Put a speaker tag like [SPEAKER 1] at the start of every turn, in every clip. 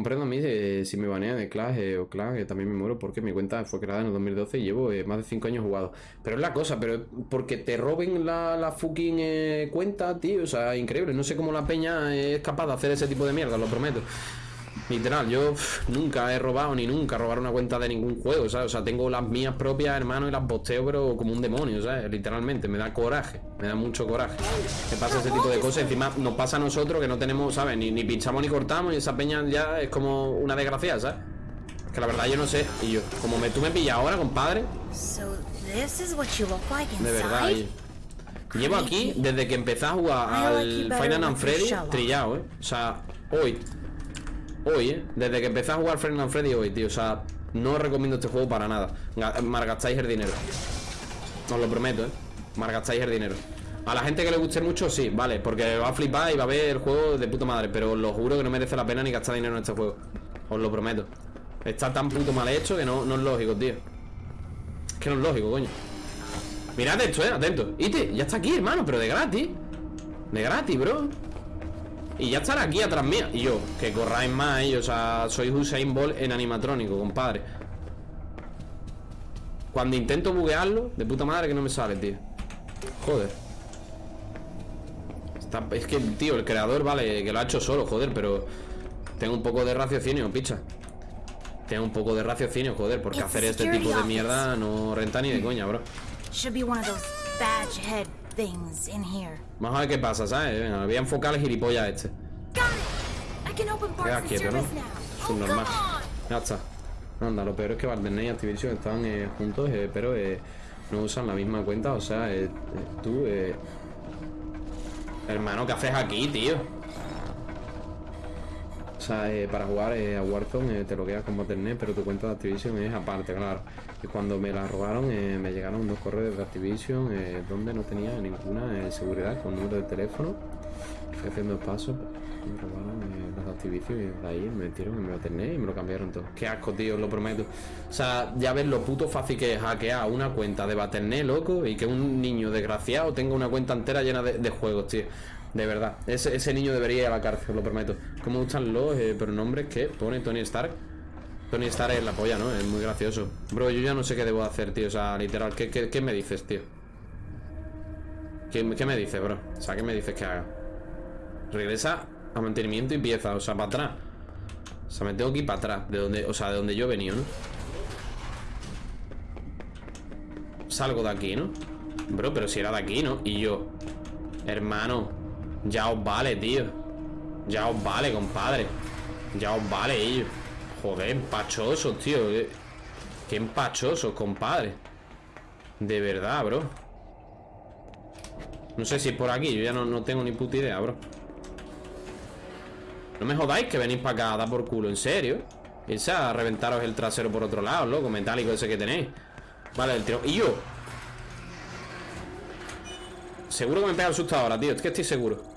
[SPEAKER 1] Comprendo a mí eh, si me banean de Clash o Clash, eh, también me muero porque mi cuenta fue creada en el 2012 y llevo eh, más de 5 años jugado. Pero es la cosa, pero porque te roben la, la fucking eh, cuenta, tío, o sea, increíble. No sé cómo la peña es capaz de hacer ese tipo de mierda, lo prometo. Literal, yo pff, nunca he robado ni nunca robar una cuenta de ningún juego, ¿sabes? O sea, tengo las mías propias, hermano, y las posteo, pero como un demonio, ¿sabes? Literalmente, me da coraje, me da mucho coraje. Que pasa ese tipo de cosas, encima nos pasa a nosotros que no tenemos, ¿sabes? Ni, ni pinchamos ni cortamos y esa peña ya es como una desgracia, ¿sabes? Que la verdad yo no sé. Y yo, como me, tú me pillas ahora, compadre, de verdad, y- Llevo aquí desde que empecé a jugar al Final and Freddy trillado, ¿eh? O sea, hoy. Hoy, ¿eh? Desde que empecé a jugar Final and Freddy hoy, tío. O sea, no recomiendo este juego para nada. Ga- Malgastáis el dinero. Os lo prometo, ¿eh? Malgastáis el dinero. A la gente que le guste mucho, sí, vale, porque va a flipar y va a ver el juego de puta madre. Pero os lo juro que no merece la pena ni gastar dinero en este juego. Os lo prometo. Está tan puto mal hecho que no, no es lógico, tío. Es que no es lógico, coño. Mirad esto, eh, atento. Ite, ya está aquí, hermano, pero de gratis. De gratis, bro. Y ya estará aquí atrás mía. Y yo, que corráis más, ellos. O sea, soy Usain Bolt en animatrónico, compadre. Cuando intento buguearlo, de puta madre que no me sale, tío. Joder. Está- es que, tío, el creador, vale, que lo ha hecho solo, joder, pero tengo un poco de raciocinio, picha. Tengo un poco de raciocinio, joder, porque hacer este tipo de mierda no renta ni de coña, bro.
[SPEAKER 2] Things in here.
[SPEAKER 1] Vamos a ver qué pasa, ¿sabes? Venga, voy a enfocar el gilipollas este. Queda quieto, ¿no? Es
[SPEAKER 2] Oh!
[SPEAKER 1] Ya está. Anda, lo peor es que Valdernet y Activision están eh, juntos, eh, pero eh, no usan la misma cuenta. O sea, eh, eh, tú, hermano, ¿qué haces aquí, tío? O sea, eh, para jugar eh, a Warzone eh, te lo quedas con Battle.net, pero tu cuenta de Activision es aparte, claro. Y cuando me la robaron, eh, me llegaron dos correos de Activision donde no tenía ninguna seguridad con número de teléfono. Fui haciendo pasos, me robaron las de Activision y de ahí me metieron en mi Battle.net y me lo cambiaron todo. Qué asco, tío, lo prometo. O sea, ya ves lo puto fácil que es hackear una cuenta de Battle.net, loco, y que un niño desgraciado tenga una cuenta entera llena de juegos, tío. De verdad, ese, ese niño debería ir a la cárcel, lo prometo. Como gustan los eh, pronombres que pone Tony Stark. Tony Stark es la polla, ¿no? Es muy gracioso. Bro, yo ya no sé qué debo hacer, tío. O sea, literal, ¿qué, qué, qué me dices, tío? ¿Qué, qué me dices, bro? O sea, ¿qué me dices que haga? Regresa a mantenimiento y pieza, o sea, para atrás. O sea, me tengo que ir para atrás, de donde, o sea, de donde yo he venido, ¿no? Salgo de aquí, ¿no? Bro, pero si era de aquí, ¿no? Y yo, hermano, ya os vale, tío. Ya os vale, compadre. Ya os vale, ellos. Joder, empachosos, tío. Qué, qué empachosos, compadre. De verdad, bro. No sé si es por aquí, yo ya no, no tengo ni puta idea, bro. No me jodáis que venís para acá a dar por culo, en serio. Irse a reventaros el trasero por otro lado, loco, metálico ese que tenéis. Vale, el tiro. Y yo. Seguro que me pega el susto ahora, tío. Es que estoy seguro.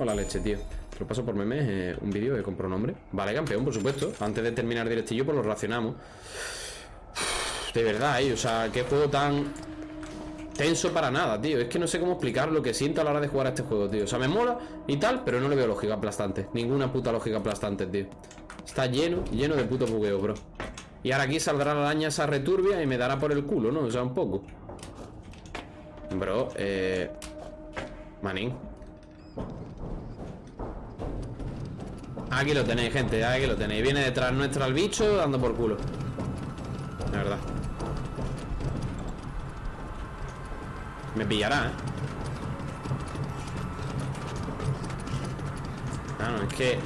[SPEAKER 1] Hola, leche, tío. Te lo paso por memes, eh, un vídeo de compro nombre. Vale, campeón, por supuesto. Antes de terminar directillo, pues lo racionamos. De verdad, eh. O sea, qué juego tan tenso para nada, tío. Es que no sé cómo explicar lo que siento a la hora de jugar a este juego, tío. O sea, me mola y tal, pero no le veo lógica aplastante. Ninguna puta lógica aplastante, tío. Está lleno, lleno de puto bugueo, bro. Y ahora aquí saldrá la araña esa returbia y me dará por el culo, ¿no? O sea, un poco. Bro, eh... Manín. Aquí lo tenéis, gente, aquí lo tenéis. Viene detrás nuestro al bicho dando por culo. La verdad. Me pillará, ¿eh? Ah, no, es que...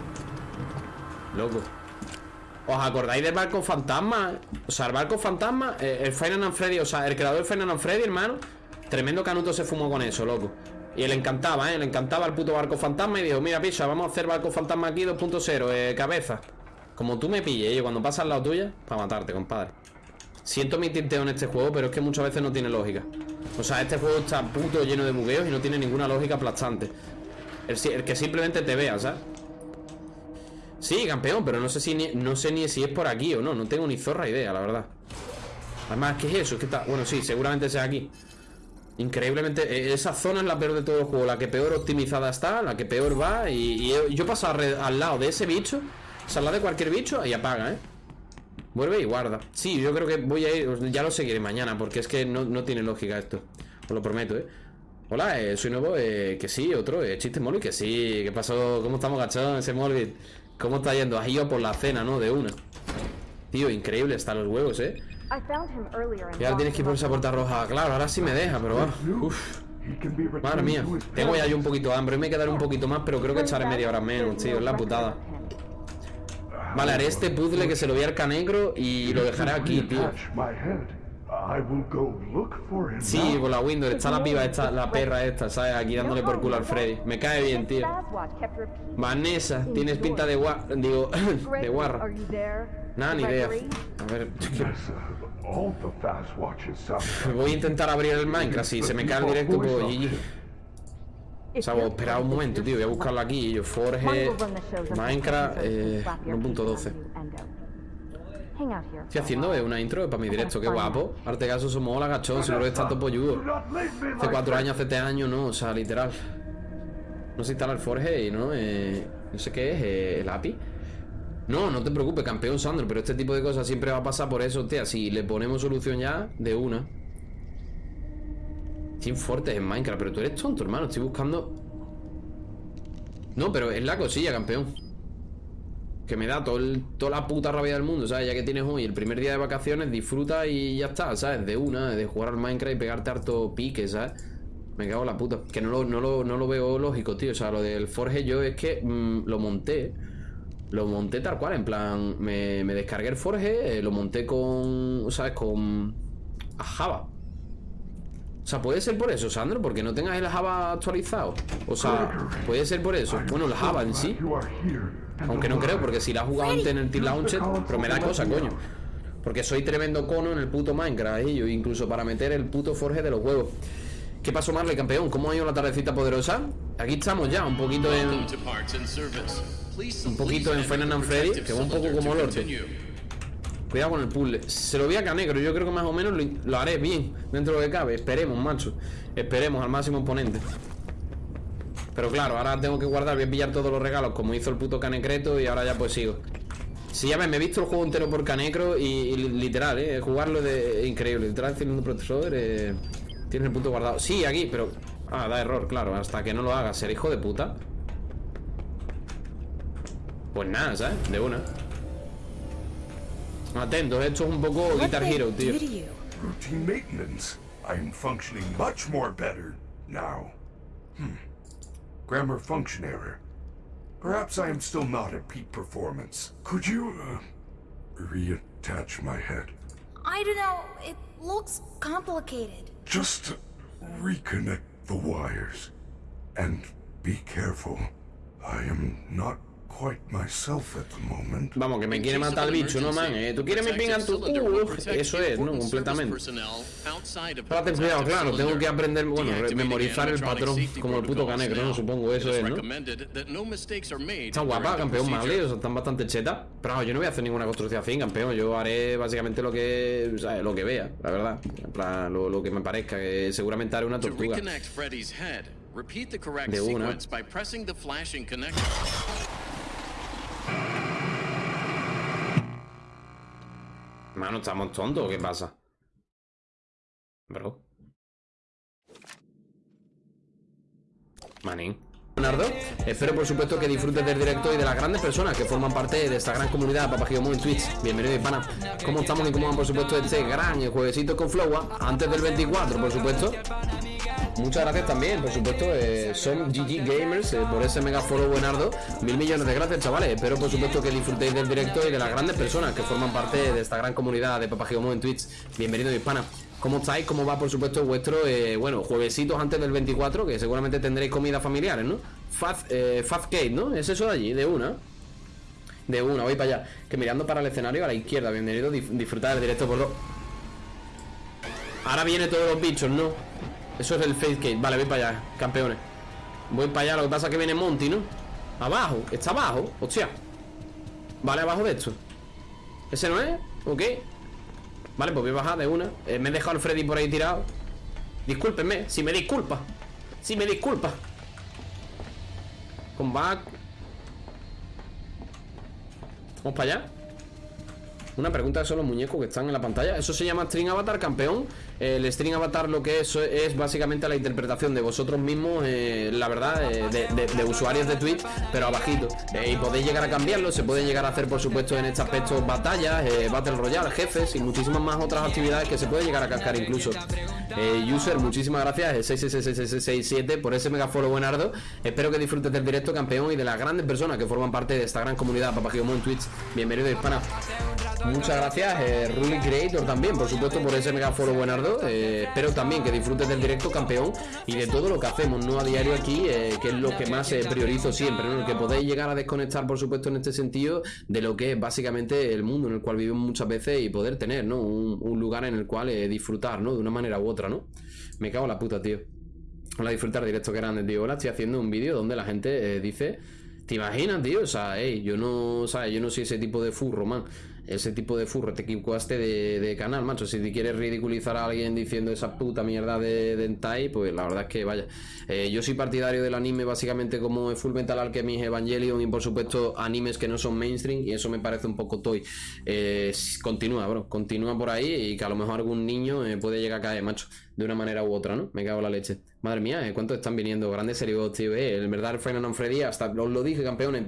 [SPEAKER 1] Loco. ¿Os acordáis del barco fantasma? O sea, el barco fantasma, eh, el Final and Freddy, o sea, el creador del Final Freddy, hermano, tremendo canuto se fumó con eso, loco. Y le encantaba, ¿eh? Le encantaba el puto barco fantasma y dijo, mira, picha, vamos a hacer barco fantasma aquí 2.0, eh, cabeza. Como tú me pilles, yo cuando pasa al lado tuya, para matarte, compadre. Siento mi tinteo en este juego, pero es que muchas veces no tiene lógica. O sea, este juego está puto lleno de bugueos y no tiene ninguna lógica aplastante. El, que simplemente te vea, ¿sabes? Sí, campeón, pero no sé si ni, no sé ni si es por aquí o no. No tengo ni zorra idea, la verdad. Además, ¿qué es eso? Está. Bueno, sí, seguramente sea aquí. Increíblemente, e, esa zona es la peor de todo el juego La que peor optimizada está, la que peor va Y, yo paso al lado de ese bicho O sea, al lado de cualquier bicho y apaga, ¿eh? Vuelve y guarda Sí, yo creo que voy a ir, ya lo seguiré mañana Porque es que no, tiene lógica esto Os lo prometo, ¿eh? Hola, eh, soy nuevo, eh, que sí, otro, eh, chiste Molly, que sí ¿Qué pasó? ¿Cómo estamos, gachón? Ese Molly ¿Cómo está yendo? Has ido por la cena, ¿no? De una Tío, increíble están los huevos, ¿eh? Y ahora tienes que ir por esa puerta roja. Claro, ahora sí me deja, pero va Uf. Madre mía Tengo ya yo un poquito de hambre. Me quedaré un poquito más, pero creo que echaré media hora menos, tío Es la putada. Vale, haré este puzzle que se lo voy al canegro Y lo dejaré aquí, tío Sí, por la Windows, está la piba esta, la perra esta, ¿sabes? Aquí dándole por culo al Freddy. Me cae bien, tío. Vanessa, tienes pinta de guar... Digo, de guarra. Nada, ni idea. A ver, Voy a intentar abrir el Minecraft. Si se me cae el directo, pues GG. O sea, esperar un momento, tío. Voy a buscarlo aquí. Yo, Forge, Minecraft, eh, 1.12. Estoy haciendo una intro para mi directo, qué guapo. Arte caso somos la gachón, seguro que está todo polludo. Hace cuatro años, hace tres años, no, o sea, literal. No se instala el Forge y no, eh, no sé qué es, eh, el API. No, no te preocupes, campeón Sandro, pero este tipo de cosas siempre va a pasar por eso, tía. Si le ponemos solución ya, de una. Sin fuertes en Minecraft, pero tú eres tonto, hermano. Estoy buscando. No, pero es la cosilla, campeón. Que me da todo toda la puta rabia del mundo, ¿sabes? Ya que tienes hoy el primer día de vacaciones, disfruta y ya está, ¿sabes? De una, de jugar al Minecraft y pegarte harto pique, ¿sabes? Me cago en la puta. Que no lo, no lo, veo lógico, tío. O sea, lo del Forge yo es que mm, lo monté. Lo monté tal cual, en plan, me, descargué el Forge, eh, lo monté con, ¿sabes? Con Java. O sea, puede ser por eso, Sandro, porque no tengas el Java actualizado. O sea, puede ser por eso. Bueno, el Java en sí. Aunque no creo, porque si la has jugado antes en el T-Launcher, pero me da cosa, coño. Porque soy tremendo cono en el puto Minecraft, ¿eh? incluso para meter el puto Forge de los huevos. ¿Qué pasó, Marley, campeón? ¿Cómo ha ido la tardecita poderosa? Aquí estamos ya, un poquito en... Un poquito en Final and Freddy, que va un poco como el orto. Cuidado con el puzzle. Se lo voy a negro, yo creo que más o menos lo, haré bien, dentro de lo que cabe. Esperemos, macho. Esperemos al máximo oponente. Pero claro, ahora tengo que guardar, voy a pillar todos los regalos como hizo el puto Canecreto y ahora ya pues sigo. Si ya ves, me he visto el juego entero por Canecro y, literal, eh, jugarlo de increíble. Literal, un profesor, eh, tienes el punto guardado. Sí, aquí, pero... Ah, da error, claro, hasta que no lo hagas, ser hijo de puta. Pues nada, ¿sabes? De una. Atentos, esto es un poco Guitar Hero, tío. Routine maintenance. I'm functioning much more better now. Hmm. Grammar function error. Perhaps I am still not at peak performance. Could you, uh, reattach my head? I don't know. It looks complicated. Just reconnect the wires. And be careful. I am not Vamos, que me quiere matar el bicho, ¿no, man? Eh, ¿Tú quieres mi ping tu... Uh, eso es, ¿no? Completamente. Pero ten cuidado, claro, tengo que aprender, bueno, memorizar el patrón como el puto canegro, ¿no? Supongo, eso es, ¿no? Está guapa, campeón, Marley, o sea, están bastante chetas. Pero yo no voy a hacer ninguna construcción así, campeón. Yo haré básicamente lo que, o lo que vea, la verdad. En plan, lo, lo que me parezca, que seguramente haré una tortuga. De una. Mano, estamos tontos, ¿qué pasa? Bro. Manín. Leonardo, espero por supuesto que disfrutes del directo y de las grandes personas que forman parte de esta gran comunidad Papagio en Twitch. Bienvenido, hispana. ¿Cómo estamos y cómo van por supuesto este gran jueguecito con Flowa? Antes del 24, por supuesto. Muchas gracias también, por supuesto, eh, son GG Gamers eh, por ese mega follow buenardo. Mil millones de gracias, chavales. Espero, por supuesto, que disfrutéis del directo y de las grandes personas que forman parte de esta gran comunidad de Papagigomo en Twitch. Bienvenido, hispana. ¿Cómo estáis? ¿Cómo va, por supuesto, vuestro, eh, bueno, juevesitos antes del 24? Que seguramente tendréis comidas familiares, ¿no? Faz, eh, Cake, ¿no? Es eso de allí, de una. De una, voy para allá. Que mirando para el escenario a la izquierda. Bienvenido, disfrutar del directo por dos. Ahora viene todos los bichos, ¿no? Eso es el Faith Gate. Vale, voy para allá, campeones. Voy para allá, lo que pasa es que viene Monty, ¿no? Abajo, está abajo, hostia. Vale, abajo de esto. ¿Ese no es? Ok. Vale, pues voy a bajar de una. Eh, me he dejado al Freddy por ahí tirado. Discúlpenme, si me disculpa Si me disculpa Con back Vamos para allá una pregunta son los muñecos que están en la pantalla Eso se llama String Avatar, campeón El String Avatar lo que es es básicamente la interpretación de vosotros mismos eh, La verdad, eh, de, usuarios de Twitch Pero abajito. Eh, Y podéis llegar a cambiarlo, se puede llegar a hacer por supuesto en este aspecto batallas, Battle Royale, jefes Y muchísimas más otras actividades que se puede llegar a cascar incluso. User, muchísimas gracias 66667 por ese mega follow buenardo. Espero que disfrutes del directo campeón Y de las grandes personas que forman parte de esta gran comunidad Papagiomo en Twitch. Bienvenido hispana. Muchas gracias, Ruli Creator también, por supuesto, por ese megaforo buenardo. Eh, espero también que disfrutes del directo, campeón, y de todo lo que hacemos, ¿no? A diario aquí, eh, que es lo que más eh, priorizo siempre, ¿no? Que podéis llegar a desconectar, por supuesto, en este sentido, de lo que es básicamente el mundo en el cual vivimos muchas veces y poder tener, ¿no? Un, lugar en el cual disfrutar, ¿no? De una manera u otra, ¿no? Me cago en la puta, tío. Hola, disfrutar directo grande, tío. Hola, estoy haciendo un vídeo donde la gente dice. ¿Te imaginas, tío? O sea, hey, yo no, ¿sabes? Yo no soy ese tipo de furro, man ese tipo de furro, te equivocaste de, canal, macho. Si te quieres ridiculizar a alguien diciendo esa puta mierda de, de pues la verdad es que vaya. Eh, yo soy partidario del anime básicamente como Full Metal Alchemist, Evangelion y por supuesto animes que no son mainstream y eso me parece un poco toy. Eh, continúa, bro, continúa por ahí y que a lo mejor algún niño eh, puede llegar a caer, macho, de una manera u otra, ¿no? Me cago en la leche. Madre mía, ¿eh? ¿cuántos están viniendo? Grandes serios, tío, eh. En verdad, el Final Freddy, hasta os lo dije, campeones.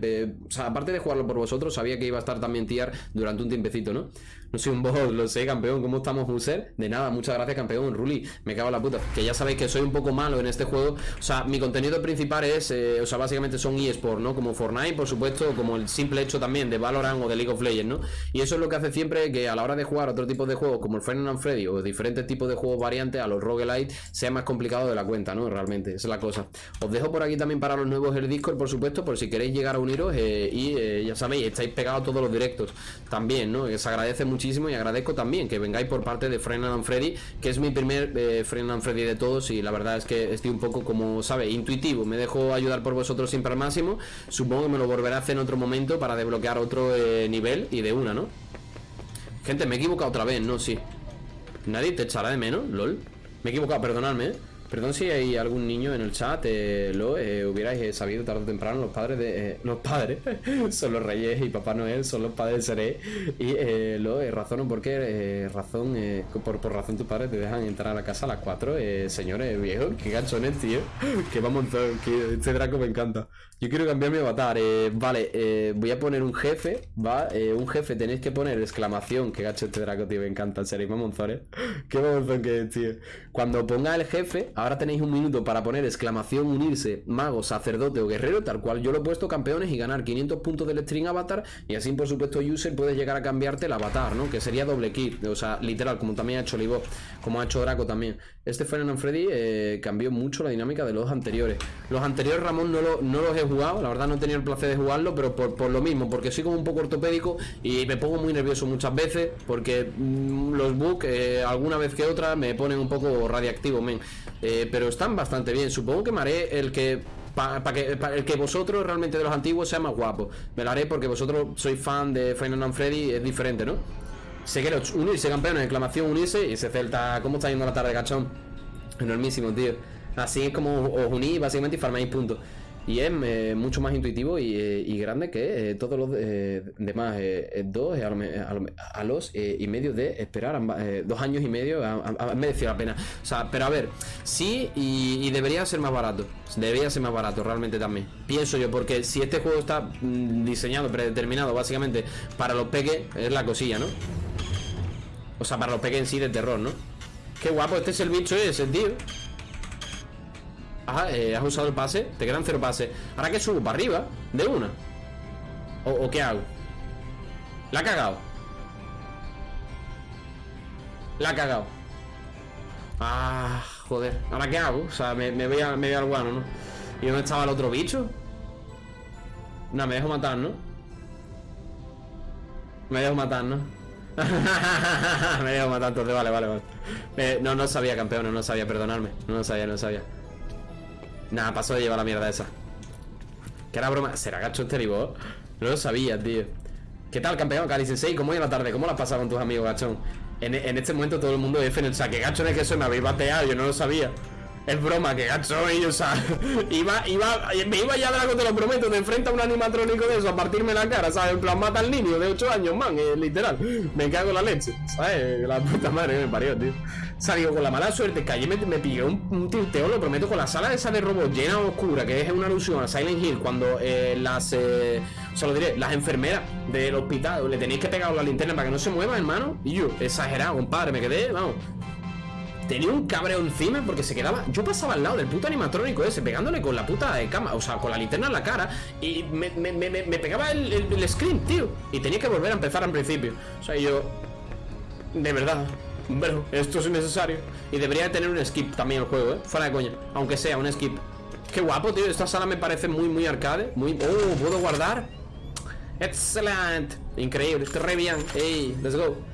[SPEAKER 1] o sea, aparte de jugarlo por vosotros, sabía que iba a estar también tiar durante un tiempecito, ¿no? No soy un boss, lo sé, campeón. ¿Cómo estamos, User? De nada, muchas gracias, campeón. Ruli, me cago en la puta. Que ya sabéis que soy un poco malo en este juego. O sea, mi contenido principal es, eh, o sea, básicamente son eSports, ¿no? Como Fortnite, por supuesto, como el simple hecho también de Valorant o de League of Legends, ¿no? Y eso es lo que hace siempre que a la hora de jugar otro tipo de juegos como el Final Freddy o diferentes tipos de juegos variantes a los roguelite sea más complicado de la cuenta, ¿no? Realmente, esa es la cosa. Os dejo por aquí también para los nuevos el Discord, por supuesto, por si queréis llegar a uniros eh, y eh, ya sabéis, estáis pegados todos los directos también, ¿no? Que se agradece muchísimo y agradezco también que vengáis por parte de Friend and Freddy, que es mi primer eh, Friend and Freddy de todos y la verdad es que estoy un poco como, ¿sabe? Intuitivo, me dejo ayudar por vosotros siempre al máximo. Supongo que me lo volveré a hacer en otro momento para desbloquear otro eh, nivel y de una, ¿no? Gente, me he equivocado otra vez, ¿no? Sí. Nadie te echará de menos, lol. Me he equivocado, perdonadme, ¿eh? Perdón si hay algún niño en el chat, eh, lo eh, hubierais eh, sabido tarde o temprano, los padres de... los padres son los reyes y Papá Noel son los padres de Seré. Y lo razón por qué, razón, por, por razón tus padres te dejan entrar a la casa a las 4. señores, viejo, qué ganchones, tío. Que vamos, que este Draco me encanta. Yo quiero cambiar mi avatar. vale, voy a poner un jefe, ¿va? un jefe tenéis que poner exclamación. Qué gacho este Draco, tío, me encanta. Seréis mamonzones. Qué mamonzón que es, tío. Cuando ponga el jefe, Ahora tenéis un minuto para poner exclamación unirse, mago, sacerdote o guerrero, tal cual yo lo he puesto campeones y ganar 500 puntos del string avatar. Y así, por supuesto, user puedes llegar a cambiarte el avatar, ¿no? Que sería doble kit, o sea, literal, como también ha hecho Libo, como ha hecho Draco también. Este Final Freddy eh, cambió mucho la dinámica de los anteriores. Los anteriores, Ramón, no, no los he la verdad no he tenido el placer de jugarlo, pero por, lo mismo, porque soy como un poco ortopédico y me pongo muy nervioso muchas veces, porque mm, los bugs, eh, alguna vez que otra, me ponen un poco radiactivo, men. Eh, pero están bastante bien. Supongo que me haré el que para que el que vosotros realmente de los antiguos sea más guapo. Me lo haré porque vosotros sois fan de Final Freddy, es diferente, ¿no? quiere unirse, campeón, exclamación, unirse. Y ese Celta, ¿cómo está yendo la tarde, cachón? Enormísimo, tío. Así es como os unís básicamente y farmáis puntos. Y es eh, mucho más intuitivo y, eh, grande que eh, todos los demás dos a, los y medio de esperar dos años y medio a, mereció la pena. O sea, pero a ver, sí y, debería ser más barato. Debería ser más barato realmente también. Pienso yo, porque si este juego está mm, diseñado, predeterminado básicamente para los peques, es la cosilla, ¿no? O sea, para los peques en sí de terror, ¿no? Qué guapo, este es el bicho ese, tío. Ajá, eh, has usado el pase Te quedan cero pases Ahora que subo para arriba De una ¿O, qué hago? La ha cagado La ha cagado Ah, joder ¿Ahora qué hago? O sea, me, me, voy, a, me al guano, ¿no? ¿Y dónde estaba el otro bicho? No, me dejo matar, ¿no? Me dejo matar, ¿no? me dejo matar entonces, vale, vale, vale eh, No, no sabía, campeón, no sabía, perdonarme No sabía, no sabía Nada, paso de llevar la mierda esa Que era broma ¿Será gacho este ribo? No lo sabía, tío ¿Qué tal, campeón? Cali Sensei ¿Cómo hoy la tarde? ¿Cómo la has pasado con tus amigos, gachón? En, en este momento todo el mundo F en el saque. Gacho de que eso me habéis bateado, yo no lo sabía. Es broma, que gacho y o iba, iba, me iba ya Draco, te lo prometo, te enfrenta a un animatrónico de eso a partirme la cara, ¿sabes? En plan, mata al niño de 8 años, man, eh, literal. Me cago en la leche, ¿sabes? La puta madre me parió, tío. Salió con la mala suerte, que allí me, me un, un tilteo, lo prometo, con la sala esa de robot llena oscura, que es una alusión a Silent Hill, cuando eh, las, eh, o sea, lo diré, las enfermeras del hospital le tenéis que pegar la linterna para que no se mueva, hermano. Y yo, exagerado, compadre, me quedé, vamos. Tenía un cabreo encima porque se quedaba. Yo pasaba al lado del puto animatrónico ese, pegándole con la puta de cama, o sea, con la linterna en la cara, y me, pegaba el, el, screen, tío. Y tenía que volver a empezar al principio. O sea, yo. De verdad. Bueno, esto es innecesario. Y debería tener un skip también el juego, ¿eh? Fuera de coña. Aunque sea un skip. Qué guapo, tío. Esta sala me parece muy, muy arcade. Muy. Oh, ¿puedo guardar? Excelente. Increíble. Re bien. Hey, let's go.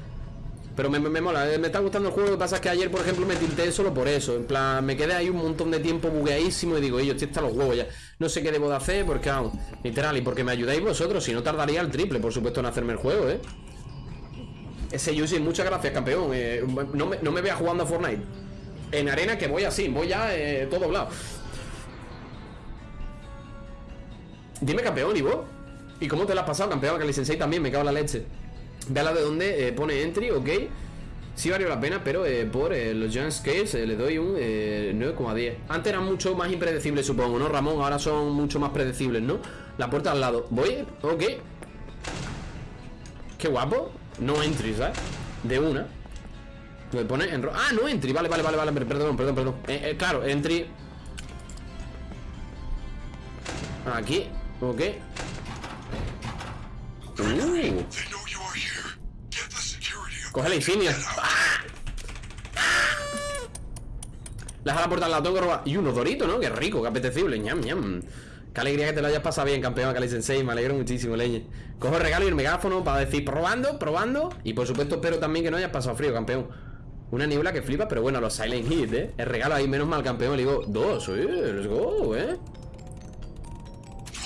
[SPEAKER 1] Pero me, mola, eh, me está gustando el juego Lo que pasa es que ayer, por ejemplo, me tilté solo por eso. En plan, me quedé ahí un montón de tiempo bugueadísimo Y digo, yo estoy hasta los huevos ya No sé qué debo de hacer porque, vamos, literal Y porque me ayudáis vosotros, si no tardaría el triple Por supuesto en hacerme el juego, eh Ese Yusi, muchas gracias, campeón eh, no, me, no me veas jugando a Fortnite. En arena que voy así, voy ya eh, todo doblado. Dime, campeón, ¿y vos? ¿Y cómo te lo has pasado, campeón? Que el Sensei también, me cago en la leche Vela de dónde eh, pone entry, ok. Sí valió la pena, pero eh, por eh, los Giant Scales le doy un 9,10 Antes eran mucho más impredecibles, supongo, ¿no, Ramón? Ahora son mucho más predecibles, ¿no? La puerta al lado. Voy, ok. Qué guapo. No entry, ¿sabes? De una. Me pone en Ah, no entry, vale, vale, vale, vale. Perdón, perdón, perdón Claro, entry. Aquí, ok. Uh. Coge la insignia. Le la puerta al lado, tengo Y unos doritos, ¿no? Qué rico, qué apetecible. Ñam, ñam. Qué alegría que te lo hayas pasado bien, campeón Kali Sensei. Me alegro muchísimo, leñe. Cojo el regalo y el megáfono para decir probando, probando. Y por supuesto espero también que no hayas pasado frío, campeón. Una niebla que flipa, pero bueno, los Silent Hit, ¿eh? El regalo ahí, menos mal, campeón. Le digo, dos, eh, let's go, ¿eh?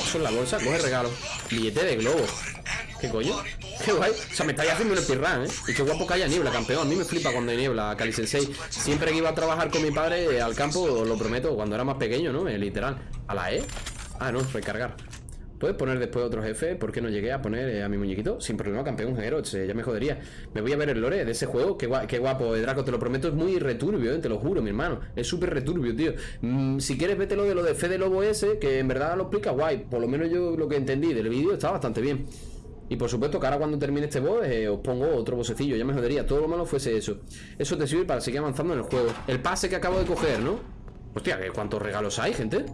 [SPEAKER 1] Eso es la bolsa, coge el regalo. Billete de globo. ¿Qué coño? Qué guay. O sea, me estáis haciendo un speedrun, ¿eh? Y qué guapo que haya niebla, campeón. A mí me flipa cuando hay niebla, Kali Sensei. Siempre que iba a trabajar con mi padre eh, al campo, os lo prometo, cuando era más pequeño, ¿no? Eh, literal. ¿A la E? Ah, no, recargar. ¿Puedes poner después otro jefe? ¿Por qué no llegué a poner eh, a mi muñequito? Sin problema, campeón, Heroes, ya me jodería. Me voy a ver el lore de ese juego. Qué, qué guapo, Draco, te lo prometo, es muy returbio, te lo juro, mi hermano. Es súper returbio, tío. Mm, si quieres, vete lo de lo de Fede Lobo ese, que en verdad lo explica guay. Por lo menos yo lo que entendí del vídeo está bastante bien. Y por supuesto que ahora cuando termine este boss eh, os pongo otro bocecillo, ya me jodería, todo lo malo fuese eso. Eso te sirve para seguir avanzando en el juego. El pase que acabo de coger, ¿no? Hostia, ¿cuántos regalos hay, gente?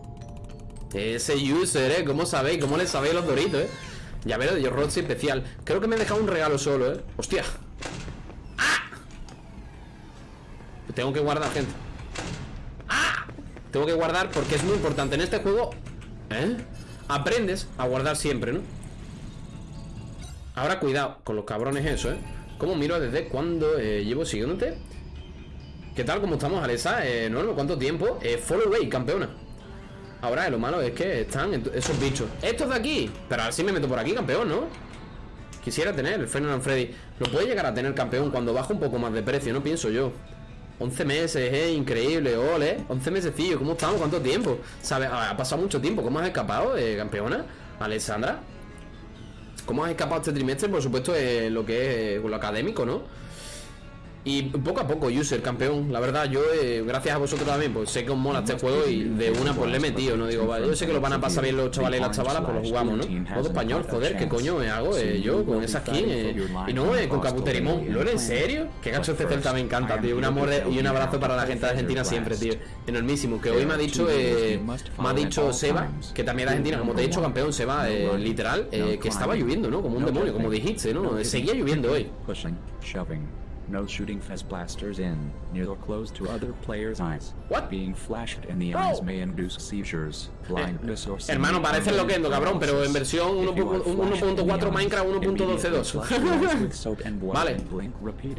[SPEAKER 1] Ese user, ¿eh? ¿Cómo sabéis? ¿Cómo le sabéis los doritos, eh? Ya veo de Roxy especial. Creo que me he dejado un regalo solo, ¿eh? Hostia. ¡Ah! Tengo que guardar, gente. ¡Ah! Tengo que guardar porque es muy importante en este juego. ¿Eh? Aprendes a guardar siempre, ¿no? Ahora cuidado con los cabrones eso, ¿eh? ¿Cómo miro desde cuando eh, llevo siguiéndote? ¿Qué tal? ¿Cómo estamos, Alesa? Eh, no, no, ¿cuánto tiempo? Eh, follow away, campeona Ahora, lo malo es que están esos bichos Estos de aquí Pero ahora sí me meto por aquí, campeón, ¿no? Quisiera tener el Fernand Freddy Lo puede llegar a tener campeón cuando baja un poco más de precio, no pienso yo 11 meses, eh, increíble, ole 11 mesecillos, ¿cómo estamos? ¿Cuánto tiempo? ¿Sabes? Ha pasado mucho tiempo, ¿cómo has escapado, eh, campeona? Alessandra ¿Cómo has escapado este trimestre? Por supuesto, lo que es lo académico, ¿no? Y poco a poco, user, campeón La verdad, yo, eh, gracias a vosotros también Pues sé que os mola este juego y de una pues le metido No digo, vale, yo sé que lo van a pasar bien los chavales y las chavalas Pues lo jugamos, ¿no? Modo español, joder, ¿qué coño me hago eh, yo con esa skin? Eh? y no, eh, con Caputerimón ¿Lo en serio? Qué gacho este Celta me encanta, tío Un amor y un abrazo para la gente de Argentina siempre, tío Enormísimo, que hoy me ha dicho eh, Me ha dicho Seba, que también es argentina Como te he dicho, campeón, Seba, literal Que estaba lloviendo, ¿no? Como un demonio, como dijiste, ¿no? Seguía lloviendo hoy No shooting fast blasters in, near or close to other players' eyes. What? Being flashed in the eyes may induce seizures, blindness or Hermano, parece loquendo, cabrón, pero en versión 1.4 Minecraft 1.12.2. vale.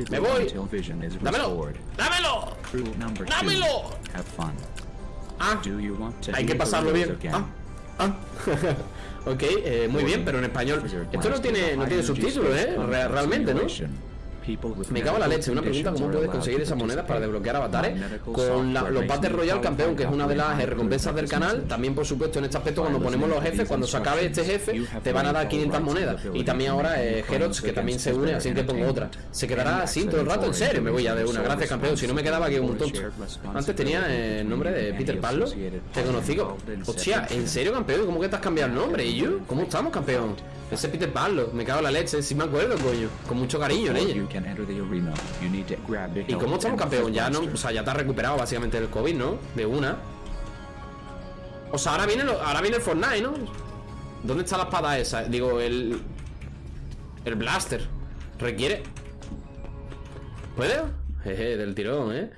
[SPEAKER 1] Me voy. Dámelo. Dámelo. Dámelo. Ah, hay que pasarlo bien. Ah, ah. ok, eh, muy bien, pero en español. Esto no tiene, no tiene subtítulos, ¿eh? Realmente, ¿no? Me cago en la leche, una pregunta, ¿cómo puedes conseguir esas monedas para desbloquear avatares? Con los Battle Royale campeón, que es una de las recompensas del canal También, por supuesto, en este aspecto, cuando ponemos los jefes Cuando se acabe este jefe, te van a dar 500 monedas Y también ahora eh, Herods, que también se une, así que pongo otra Se quedará así todo el rato, en serio, me voy ya de una Gracias, campeón, si no me quedaba aquí un tonto Antes tenía eh, el nombre de Peter Pablo Te conocí, hostia, ¿en serio, campeón? ¿Cómo que te has cambiado el nombre? ¿Y yo? ¿Cómo estamos, campeón? Ese Peter Pablo, me cago en la leche, si me acuerdo, coño Con mucho cariño en ella ¿Y cómo estamos, campeón? Ya no, o sea, ya te has recuperado básicamente del COVID, ¿no? De una O sea, ahora viene, ahora viene el Fortnite, ¿no? ¿Dónde está la espada esa? Digo, el... El blaster Requiere... ¿Puede? Jeje, del tirón, ¿eh?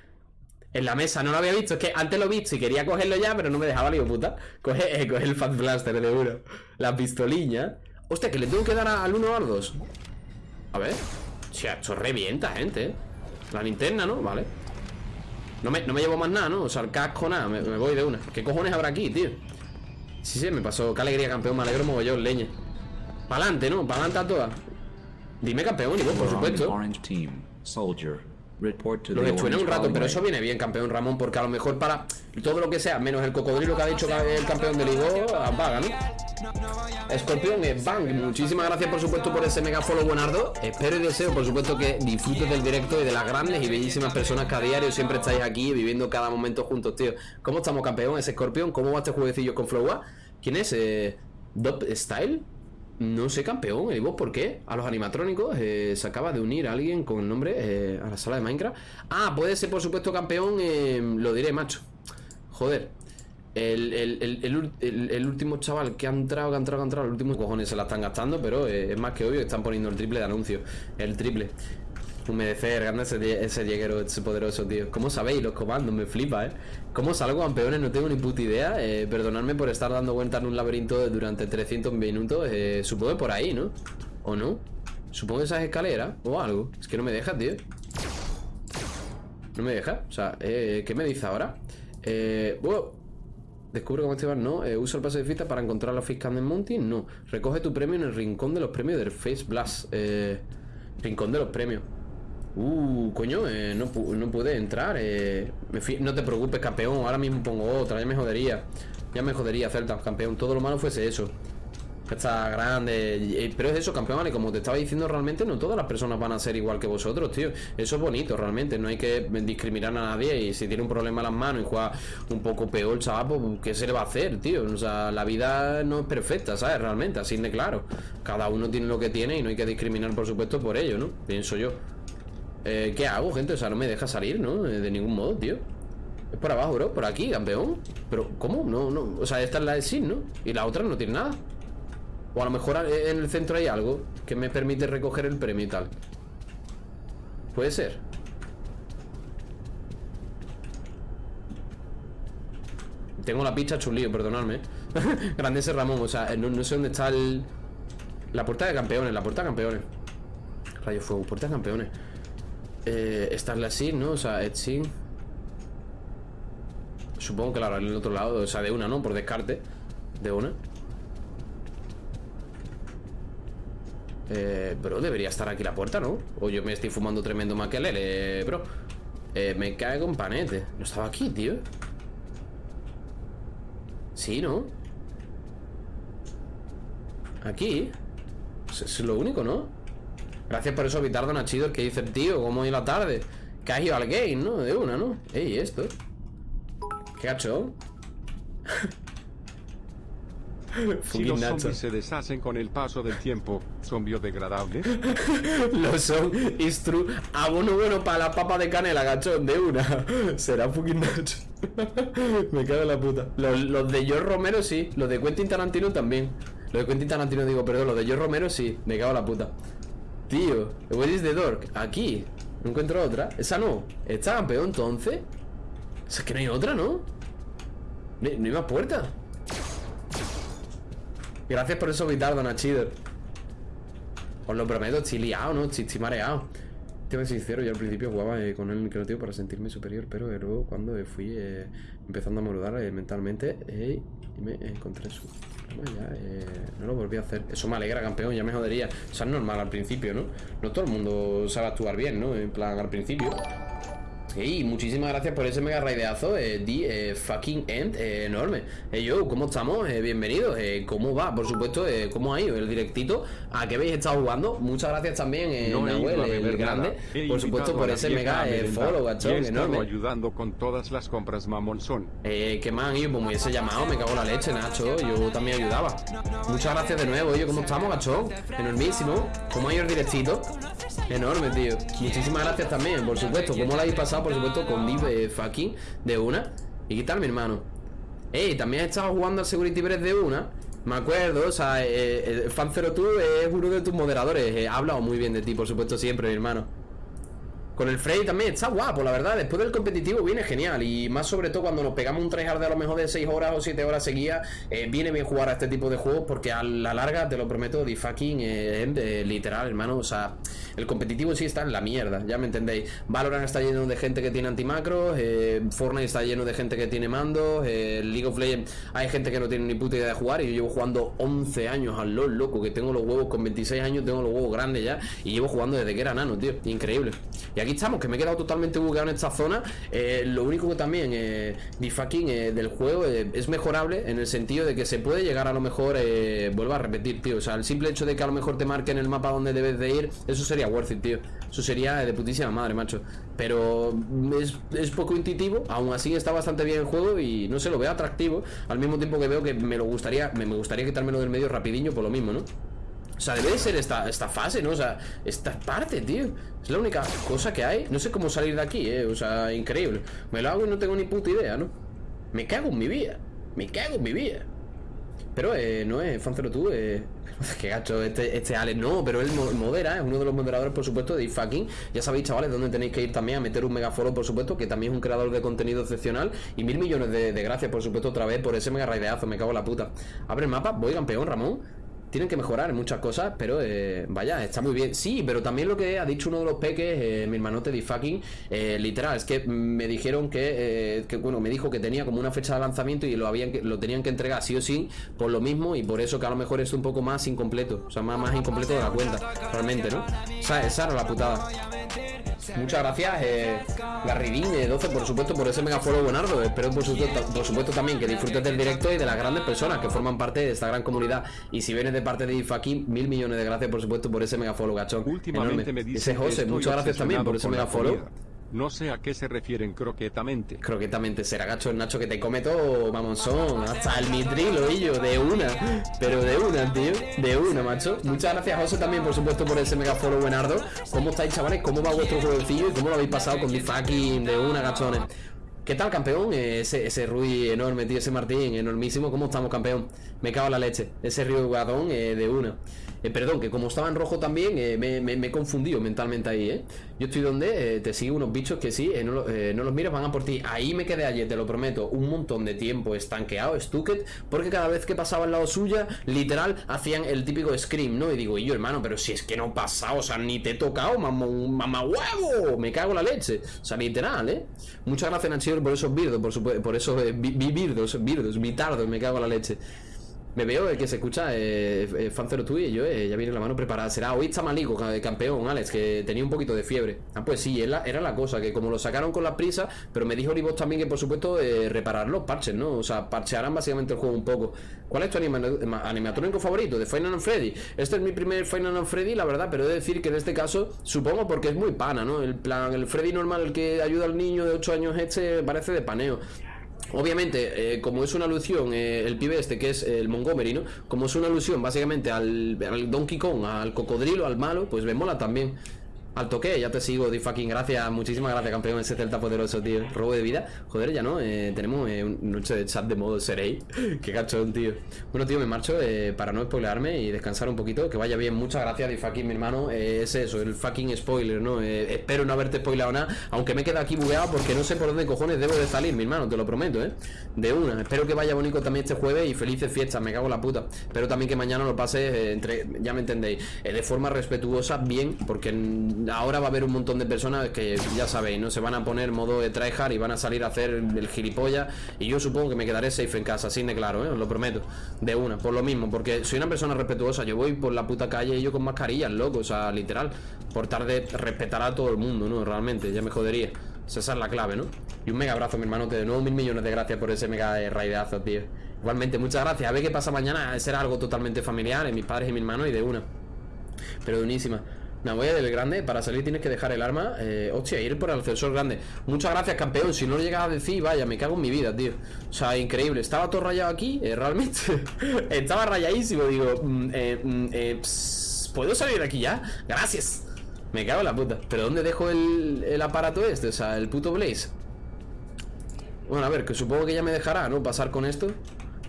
[SPEAKER 1] En la mesa, no lo había visto Es que antes lo he visto y quería cogerlo ya Pero no me dejaba, digo, puta Coge, eh, coge el Fat Blaster de uno La pistolilla Hostia, que le tengo que dar al 1 o al 2 A ver. O sea, esto revienta, gente. ¿eh? La linterna, ¿no? Vale. No me, no me llevo más nada, ¿no? O sea, el casco, nada. Me, voy de una. ¿Qué cojones habrá aquí, tío? Sí, sí, me pasó. Qué alegría, campeón. Me alegro mogollón, leña. Pa'lante, ¿no? Pa'lante a todas. Dime campeón, y vos, por supuesto lo estuve un rato, pero eso viene bien, campeón Ramón, porque a lo mejor para todo lo que sea, menos el cocodrilo que ha dicho el campeón de Ligo, apaga, ¿no? Escorpión es Bang, muchísimas gracias por supuesto por ese mega follow buenardo. Espero y deseo por supuesto que disfrutes del directo y de las grandes y bellísimas personas que a diario siempre estáis aquí viviendo cada momento juntos, tío. ¿Cómo estamos, campeón? Ese Escorpión, ¿cómo va este jueguecillo con Flowa? ¿Quién es? Eh, ¿Dop Style? No sé, campeón. ¿Y vos por qué? A los animatrónicos eh, se acaba de unir a alguien con el nombre eh, a la sala de Minecraft. Ah, puede ser, por supuesto, campeón. Eh, lo diré, macho. Joder. El, el, último chaval que ha entrado, que ha entrado, que ha entrado, los últimos cojones se la están gastando, pero es más que obvio que están poniendo el triple de anuncios. El triple. Humedecer, gana ese, ese lleguero, ese poderoso, tío. ¿Cómo sabéis los comandos? Me flipa, ¿eh? ¿Cómo salgo campeones? No tengo ni puta idea. Eh, perdonadme por estar dando vueltas en un laberinto durante 300 minutos. Eh, supongo que por ahí, ¿no? ¿O no? Supongo que esas escaleras o algo. Es que no me deja, tío. No me deja. O sea, eh, ¿qué me dice ahora? Eh, Descubre cómo activar, no. Eh, usa el pase de fiesta para encontrar la fiscal de Monty, no. Recoge tu premio en el rincón de los premios del Face Blast. Eh, rincón de los premios. Uh, coño, eh, no, no pude entrar eh, No te preocupes, campeón Ahora mismo pongo otra, ya me jodería Ya me jodería, Celta, campeón Todo lo malo fuese eso Está grande eh, Pero es eso, campeón, y como te estaba diciendo Realmente no todas las personas van a ser igual que vosotros, tío Eso es bonito, realmente No hay que discriminar a nadie Y si tiene un problema en las manos y juega un poco peor, chaval pues, ¿qué se le va a hacer, tío? O sea, la vida no es perfecta, ¿sabes? Realmente, así de claro Cada uno tiene lo que tiene Y no hay que discriminar, por supuesto, por ello, ¿no? Pienso yo eh, ¿Qué hago, gente? O sea, no me deja salir, ¿no? Eh, de ningún modo, tío. Es por abajo, bro, por aquí, campeón. Pero, ¿cómo? No, no, o sea, esta es la de Sin, ¿no? Y la otra no tiene nada. O a lo mejor en el centro hay algo Que me permite recoger el premio y tal. Puede ser. Tengo la pista chulío, perdonadme. Grande ese Ramón, o sea, no, no sé dónde está el... La puerta de campeones, la puerta de campeones. Rayo fuego, puerta de campeones eh, esta es la SIN, ¿no? O sea, Etsy Supongo que la hará en el otro lado O sea, de una, ¿no? Por descarte De una Eh, bro, debería estar aquí la puerta, ¿no? O yo me estoy fumando tremendo maquelele, bro eh, Me cae con panete No estaba aquí, tío Sí, ¿no? Aquí Es lo único, ¿no? Gracias por eso, Vitardo Nachidor, que dice, tío, ¿cómo hoy la tarde? Que has ido al game, ¿no? De una, ¿no? Ey, esto. ¿Qué ha hecho?
[SPEAKER 3] si los zombies se deshacen con el paso del tiempo, ¿son biodegradables?
[SPEAKER 1] Lo son, is true. Abono bueno para la papa de canela, gachón, de una. Será fucking Nacho. Me cago en la puta. Los, los, de George Romero sí, los de Quentin Tarantino también. Los de Quentin Tarantino digo, perdón, los de George Romero sí. Me cago en la puta. Tío, where is the door? Aquí No encuentro otra Esa no ¿Está campeón entonces? O sea, que no hay otra, ¿no? No, hay más puerta Gracias por eso, Vitardo, Nachido Os lo prometo, estoy ¿no? Estoy, mareado Tengo que ser sincero, yo al principio jugaba eh, con el creativo para sentirme superior, pero luego cuando fui empezando a modular mentalmente y me encontré su... Ya, no lo volví a hacer. Eso me alegra, campeón, ya me jodería. O es normal al principio, ¿no? No todo el mundo sabe actuar bien, ¿no? En plan, al principio. Hey, muchísimas gracias por ese mega raideazo eh, The eh, fucking end eh, enorme Hey yo, ¿cómo estamos? Eh, bienvenidos ¿Cómo va? Por supuesto, ¿cómo ha ido el directito? ¿A qué habéis estado jugando? Muchas gracias también, no Nahuel, el grande Por supuesto, por ese mega follow, gachón, enorme
[SPEAKER 3] ayudando con todas las compras, mamonzón
[SPEAKER 1] Eh, ¿qué más, yo? Pues me hubiese llamado, me cago en la leche, Nacho Yo también ayudaba Muchas gracias de nuevo, yo, ¿cómo estamos, gachón? Enormísimo ¿Cómo ha ido el directito? Enorme, tío Muchísimas gracias también, por supuesto ¿Cómo lo habéis pasado? Por supuesto, con Div eh, fucking de una. ¿Y qué tal, mi hermano? Ey, también he estado jugando al Security Breath de una. Me acuerdo, o sea, eh, eh Fan 02 es uno de tus moderadores. He hablado muy bien de ti, por supuesto, siempre, mi hermano. Con el Frey también está guapo, la verdad. Después del competitivo viene genial. Y más sobre todo cuando nos pegamos un tryhard de a lo mejor de 6 horas o 7 horas seguidas, eh, viene bien jugar a este tipo de juegos porque a la larga, te lo prometo, de fucking eh, literal, hermano. O sea, el competitivo sí está en la mierda, ya me entendéis. Valorant está lleno de gente que tiene antimacros, eh, Fortnite está lleno de gente que tiene mandos, League of Legends hay gente que no tiene ni puta idea de jugar. Y yo llevo jugando 11 años al LOL, loco, que tengo los huevos con 26 años, tengo los huevos grandes ya. Y llevo jugando desde que era nano, tío. Increíble aquí estamos, que me he quedado totalmente bugueado en esta zona. Eh, lo único que también, eh, fucking eh, del juego eh, es mejorable en el sentido de que se puede llegar a lo mejor, vuelvo a repetir, tío. O sea, el simple hecho de que a lo mejor te marquen el mapa donde debes de ir, eso sería worth it, tío. Eso sería de putísima madre, macho. Pero es, poco intuitivo, aún así está bastante bien el juego y no sé, lo veo atractivo. Al mismo tiempo que veo que me lo gustaría, me, me gustaría quitármelo del medio rapidiño por lo mismo, ¿no? O sea, debe de ser esta, esta fase, ¿no? O sea, esta parte, tío. Es la única cosa que hay. No sé cómo salir de aquí, ¿eh? O sea, increíble. Me lo hago y no tengo ni puta idea, ¿no? Me cago en mi vida. Me cago en mi vida. Pero, eh, no es Fancero tú, eh Qué gacho, este, este Alex. No, pero él modera, es uno de los moderadores, por supuesto De fucking Ya sabéis, chavales, dónde tenéis que ir también A meter un megaforo, por supuesto Que también es un creador de contenido excepcional Y mil millones de, gracias, por supuesto, otra vez Por ese mega raideazo, me cago en la puta. Abre el mapa, voy campeón, Ramón tienen que mejorar en muchas cosas, pero eh, vaya, está muy bien. Sí, pero también lo que ha dicho uno de los peques, eh, mi hermanote de fucking, eh, literal, es que me dijeron que, bueno, me dijo que tenía como una fecha de lanzamiento y lo habían lo tenían que entregar sí o sí por lo mismo y por eso que a lo mejor es un poco más incompleto, o sea, más, más incompleto de la cuenta, realmente, ¿no? O sea, esa la putada. Muchas gracias, eh, Garridín 12, por supuesto, por ese mega follow buenardo. Espero, por supuesto, por supuesto, también que disfrutes del directo y de las grandes personas que forman parte de esta gran comunidad. Y si vienes de parte de Ifakin, mil millones de gracias, por supuesto, por ese mega follow, gachón.
[SPEAKER 3] Últimamente me dice
[SPEAKER 1] ese José, muchas gracias también por ese mega follow.
[SPEAKER 3] No sé a qué se refieren croquetamente.
[SPEAKER 1] Croquetamente, será gacho el Nacho que te come todo, mamonzón. Hasta el mitrilo, yo, de una. Pero de una, tío. De una, macho. Muchas gracias, José, también, por supuesto, por ese mega follow buenardo. ¿Cómo estáis, chavales? ¿Cómo va vuestro jueguecillo? ¿Y cómo lo habéis pasado con mi fucking de una, gachones? ¿Qué tal, campeón? Ese, ese Rui enorme, tío, ese Martín, enormísimo. ¿Cómo estamos, campeón? Me cago en la leche. Ese Río Guadón eh, de una. Eh, perdón, que como estaba en rojo también, eh, me, me, he confundido mentalmente ahí, ¿eh? Yo estoy donde te siguen unos bichos que sí, no, los miras, van a por ti. Ahí me quedé ayer, te lo prometo, un montón de tiempo estanqueado, Stucket, porque cada vez que pasaba al lado suya, literal, hacían el típico scream, ¿no? Y digo, y yo, hermano, pero si es que no pasa, o sea, ni te he tocado, mamá, huevo, me cago en la leche. O sea, literal, ¿eh? Muchas gracias, Nachir, por esos birdos, por, supuesto, por esos birdos, birdos, bitardos, me cago en la leche. Me veo el que se escucha eh, eh Fancero tú y yo eh, ya viene la mano preparada. Será hoy está malico, campeón, Alex, que tenía un poquito de fiebre. Ah, pues sí, era, la cosa, que como lo sacaron con la prisa, pero me dijo Olivos también que por supuesto eh, reparar los parches, ¿no? O sea, parchearán básicamente el juego un poco. ¿Cuál es tu animatrónico favorito de Final Freddy? Este es mi primer Final Freddy, la verdad, pero he de decir que en este caso, supongo porque es muy pana, ¿no? El plan, el Freddy normal, el que ayuda al niño de 8 años este, parece de paneo. Obviamente, eh, como es una alusión, eh, el pibe este que es el Montgomery, ¿no? Como es una alusión básicamente al, al Donkey Kong, al cocodrilo, al malo, pues me mola también. Al toque, ya te sigo, di fucking gracias, muchísimas gracias campeón ese Celta poderoso, tío. Robo de vida, joder, ya no, eh, tenemos eh, un noche de chat de modo Serey. Qué cachón, tío. Bueno, tío, me marcho eh, para no spoilearme y descansar un poquito, que vaya bien. Muchas gracias, di fucking mi hermano. es eso, el fucking spoiler, ¿no? espero no haberte spoilado nada, aunque me queda aquí bugueado porque no sé por dónde cojones debo de salir, mi hermano, te lo prometo, ¿eh? De una. Espero que vaya bonito también este jueves y felices fiestas, me cago en la puta. Espero también que mañana lo pase entre, ya me entendéis, de forma respetuosa, bien, porque ahora va a haber un montón de personas que ya sabéis, ¿no? Se van a poner modo de tryhard y van a salir a hacer el gilipollas. Y yo supongo que me quedaré safe en casa, así de claro, ¿eh? Os lo prometo. De una, por lo mismo, porque soy una persona respetuosa. Yo voy por la puta calle y yo con mascarillas, loco, o sea, literal. Por tarde respetar a todo el mundo, ¿no? Realmente, ya me jodería. esa es la clave, ¿no? Y un mega abrazo, mi hermano. De nuevo, mil millones de gracias por ese mega raideazo, tío. Igualmente, muchas gracias. A ver qué pasa mañana. Será algo totalmente familiar, en mis padres y mi hermano, y de una. Pero de unísima. Me voy a del grande. Para salir tienes que dejar el arma. Eh, hostia, ir por el ascensor grande. Muchas gracias, campeón. Si no lo llegas a decir, vaya, me cago en mi vida, tío. O sea, increíble. Estaba todo rayado aquí, eh, realmente. Estaba rayadísimo. Digo, mm, eh, mm, eh, ¿puedo salir de aquí ya? Gracias. Me cago en la puta. ¿Pero dónde dejo el, el aparato este? O sea, el puto Blaze. Bueno, a ver, que supongo que ya me dejará, ¿no? Pasar con esto.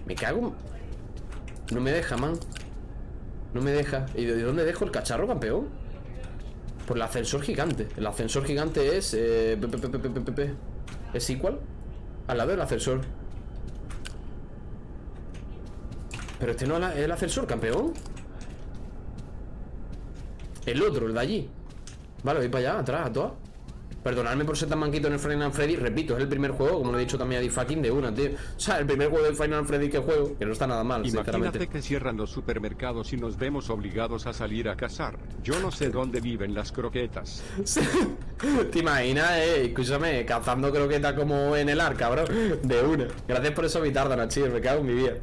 [SPEAKER 1] Me cago. No me deja, man. No me deja. ¿Y de dónde dejo el cacharro, campeón? Por el ascensor gigante. El ascensor gigante es... Eh, ¿Es igual? Al lado del ascensor. Pero este no es el ascensor, campeón. El otro, el de allí. Vale, voy para allá, atrás, a todas. Perdonadme por ser tan manquito en el Final Freddy Repito, es el primer juego, como lo he dicho también a Difaking de una, tío. O sea, el primer juego de Final Freddy que juego Que no está nada mal,
[SPEAKER 3] Imagínate que cierran los supermercados y nos vemos obligados a salir a cazar. Yo no sé dónde viven las croquetas.
[SPEAKER 1] ¿Te imaginas, eh? Escúchame, cazando croquetas como en el arca, bro. De una. Gracias por eso, Vitardana, chido, me cago en mi vida.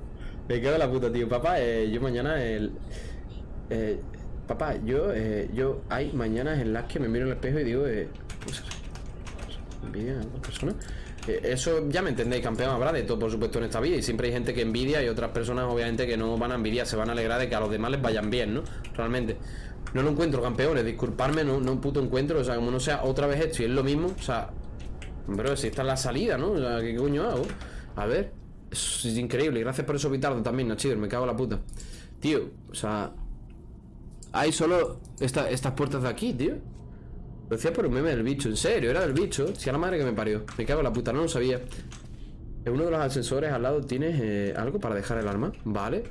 [SPEAKER 1] Me cago en la puta, tío. Papá, eh, yo mañana el... Eh, papá, yo, eh, yo hay mañanas en las que me miro en el espejo y digo, eh, envidia a otras personas. Eh, eso ya me entendéis, campeón, habrá de todo, por supuesto, en esta vida. Y siempre hay gente que envidia y otras personas, obviamente, que no van a envidiar, se van a alegrar de que a los demás les vayan bien, ¿no? Realmente. No lo encuentro, campeones, disculparme, no, no puto encuentro. O sea, como no sea otra vez esto y es lo mismo, o sea. Pero si esta es la salida, ¿no? O sea, ¿qué coño hago? A ver. Es increíble. Gracias por eso, Vitardo, también, Nachido. Me cago en la puta. Tío, o sea. Hay solo estas puertas de aquí, tío. Lo decía por un meme del bicho, en serio, era del bicho. Si a la madre que me parió. Me cago en la puta, no lo sabía. En uno de los ascensores al lado tienes eh, algo para dejar el arma. Vale.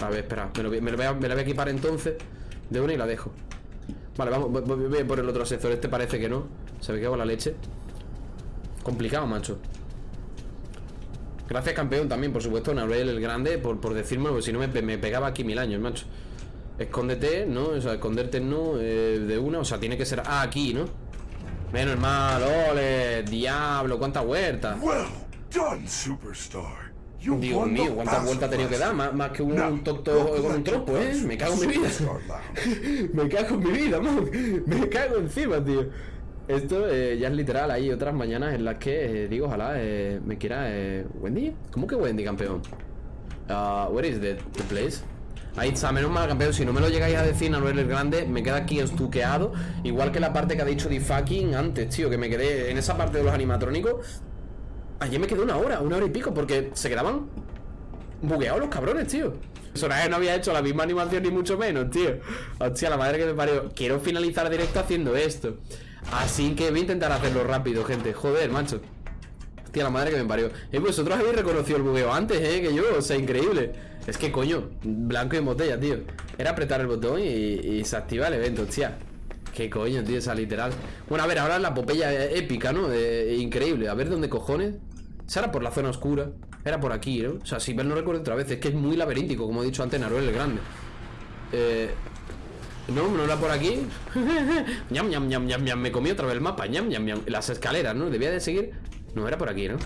[SPEAKER 1] A ver, espera. Me, lo, me, voy a, la voy a equipar entonces. De una y la dejo. Vale, vamos. Voy, por el otro ascensor. Este parece que no. Se me cago la leche. Complicado, macho. Gracias, campeón, también, por supuesto, Naruel el Grande, por, decirme, porque si no me pegaba aquí mil años, macho. Escóndete, ¿no? O sea, esconderte no eh, de una. O sea, tiene que ser. Ah, aquí, ¿no? Menos mal, ole, diablo, cuánta huerta. Dios mío, cuántas vueltas ha tenido que dar, más, que un, un tonto con un tropo, ¿eh? Me cago en mi vida. me cago en mi vida, man. Me cago encima, tío. Esto eh, ya es literal, hay otras mañanas en las que eh, digo, ojalá me quiera Wendy. ¿Cómo que Wendy, campeón? Uh, where is the, the place? Ahí está, menos mal campeón. Si no me lo llegáis a decir, Naruel el Grande Me queda aquí estuqueado. Igual que la parte que ha dicho fucking antes, tío Que me quedé en esa parte de los animatrónicos. Ayer me quedé una hora, una hora y pico Porque se quedaban bugueados los cabrones, tío. Personaje no había hecho la misma animación ni mucho menos, tío. Hostia, la madre que me parió. Quiero finalizar directo haciendo esto. Así que voy a intentar hacerlo rápido, gente. Joder, macho. Hostia, la madre que me parió. Eh, vosotros habéis reconocido el bugueo antes, eh Que yo, o sea, increíble es que coño, blanco y botella, tío. Era apretar el botón y, se activa el evento, hostia. Qué coño, tío, esa literal. Bueno, a ver, ahora la popeya épica, ¿no? increíble, a ver dónde cojones Esa era por la zona oscura. Era por aquí, ¿no? O sea, si ven no recuerdo otra vez Es que es muy laberíntico, como he dicho antes Naruel el Grande. Eh... No, no era por aquí. Ñam, ñam, ñam, ñam, ñam Me comí otra vez el mapa, ñam, ñam, ñam. Las escaleras, ¿no? Debía de seguir. No, era por aquí, ¿no?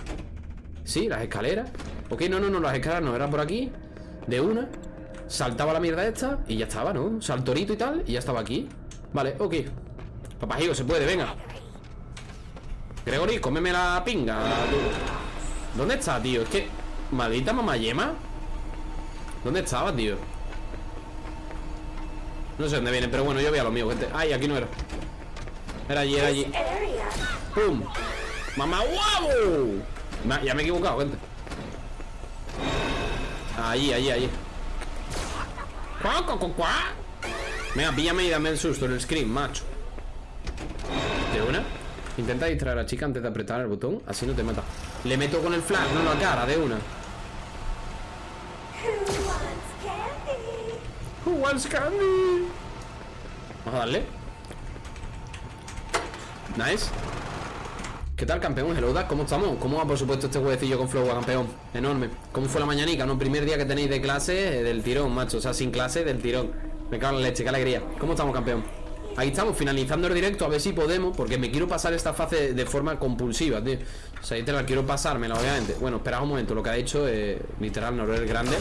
[SPEAKER 1] Sí, las escaleras. Ok, no, no, no, las escaleras no, era por aquí de una Saltaba la mierda esta y ya estaba, ¿no? Saltorito y tal, y ya estaba aquí Vale, ok Papajigo, se puede, venga Gregory, cómeme la pinga ¿Dónde está, tío? Es que... Maldita mamá yema ¿Dónde estaba, tío? No sé dónde viene, pero bueno, yo veía lo mío, gente Ay, aquí no era Era allí, era allí ¡Pum! ¡Mamá guau! Ya me he equivocado, gente Ahí, ahí, ahí. ¡Cuá, cuá, cuá, Venga, píllame y dame el susto, el screen, macho. ¿De una? Intenta distraer a la chica antes de apretar el botón Así no te mata. Le meto con el flash, no la cara, de una. Who wants candy? Vamos a darle. Nice ¿Qué tal, campeón? Hello, ¿cómo estamos? ¿Cómo va, por supuesto, este jueguecillo con Flow, campeón? Enorme ¿Cómo fue la mañanica, no? Primer día que tenéis de clase eh, del tirón, macho O sea, sin clase, del tirón Me cago en la leche, qué alegría ¿Cómo estamos, campeón? Ahí estamos, finalizando el directo, a ver si podemos Porque me quiero pasar esta fase de forma compulsiva, tío O sea, la quiero pasármela, obviamente Bueno, espera un momento, lo que ha hecho eh, Literal, no es grande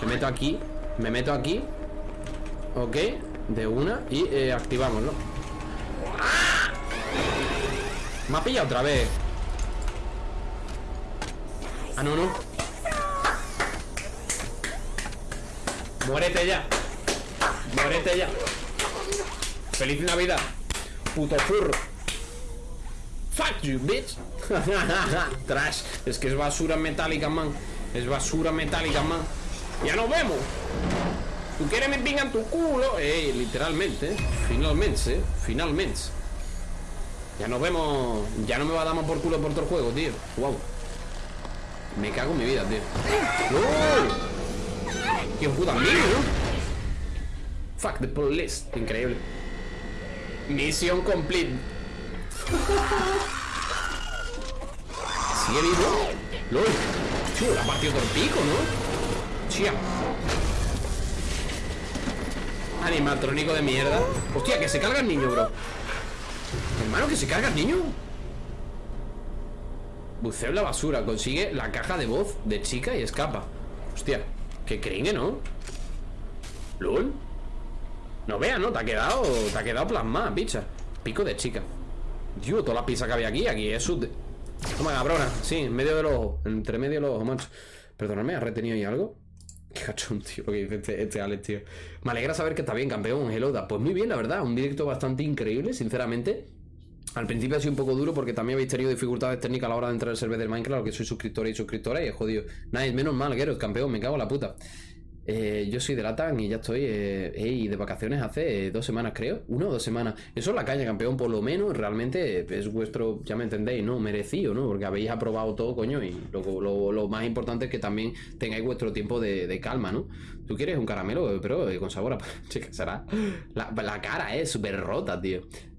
[SPEAKER 1] Me meto aquí, me meto aquí Ok, de una Y eh, activamos, ¿no? Me ha pillado otra vez. Ah, no, no. Muérete ya. Muérete ya. Feliz Navidad Puto furro Fuck you, bitch. Trash. Es que es basura metálica, man. Es basura metálica, man. Ya nos vemos. Tú quieres me pingan tu culo. Eh, literalmente Finalmente, finalmente ya nos vemos Ya no me va a dar más por culo por todo el juego, tío. Wow Me cago en mi vida, tío. ¡Oh! ¡Qué puta amigo, Fuck the police. Increíble. Misión complete. ¿Sigue vivo? ¡Lol! Tío, la partido por pico, ¿no? Chía. Animatrónico de mierda. Hostia, que se carga el niño, bro Hermano, que se carga niño Buceo en la basura Consigue la caja de voz de chica y escapa Hostia, que cringe, ¿no? ¿Lol? No veas, ¿no? Te ha quedado Te ha quedado plasmada, picha Pico de chica Dios, toda la pizza que había aquí Aquí es su... Toma, cabrona Sí, en medio de los ojos Entre medio de los ojos, macho Perdóname, ¿ha retenido ahí algo? Qué cachón, tío, lo dice este, este, Alex, tío. Me alegra saber que está bien, campeón, Heloda. Pues muy bien, la verdad. Un directo bastante increíble, sinceramente. Al principio ha sido un poco duro porque también habéis tenido dificultades técnicas a la hora de entrar al server del Minecraft, lo que soy suscriptor y suscriptora y es jodido. Nada, menos mal, Geralt, campeón, me cago en la puta. Eh, yo soy de Latan y ya estoy eh, de vacaciones hace eh, dos semanas, creo. Una o dos semanas. Eso es la caña, campeón, por lo menos. Realmente es vuestro, ya me entendéis, ¿no? Merecido, ¿no? Porque habéis aprobado todo, coño. Y lo, más importante es que también tengáis vuestro tiempo de, calma, ¿no? Tú quieres un caramelo, pero con sabor a. Chica, será. La, la cara es súper rota, tío.